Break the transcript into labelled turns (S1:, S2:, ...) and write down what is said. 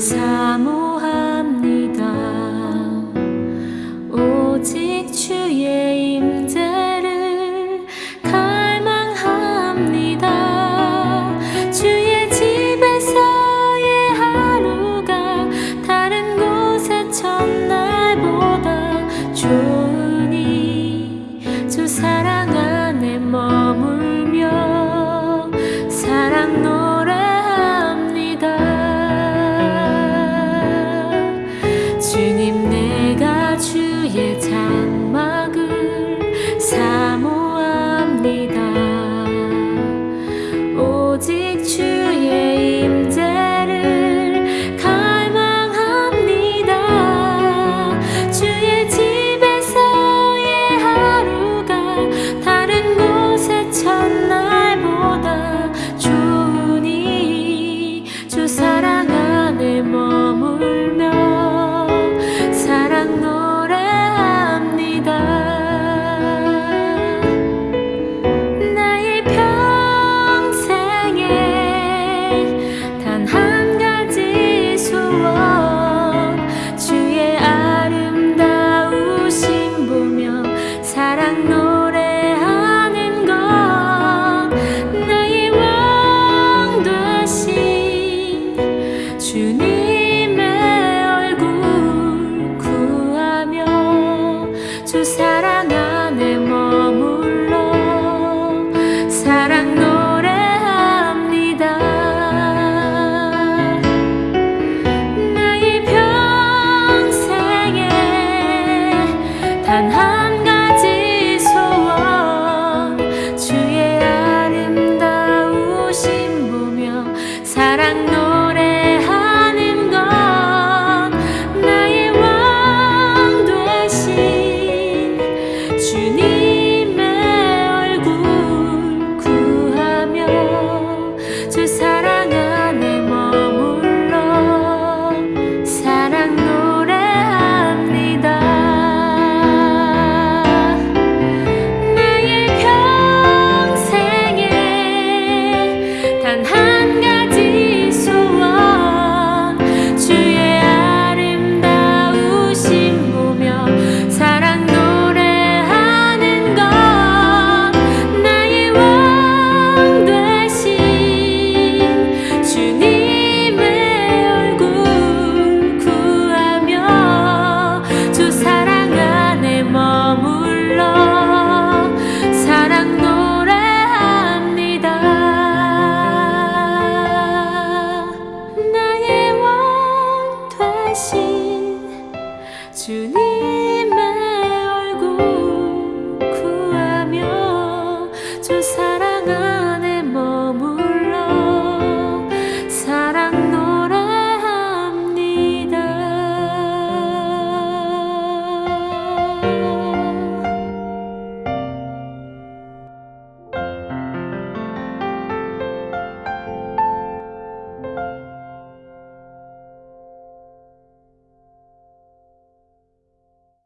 S1: さも 사랑 너.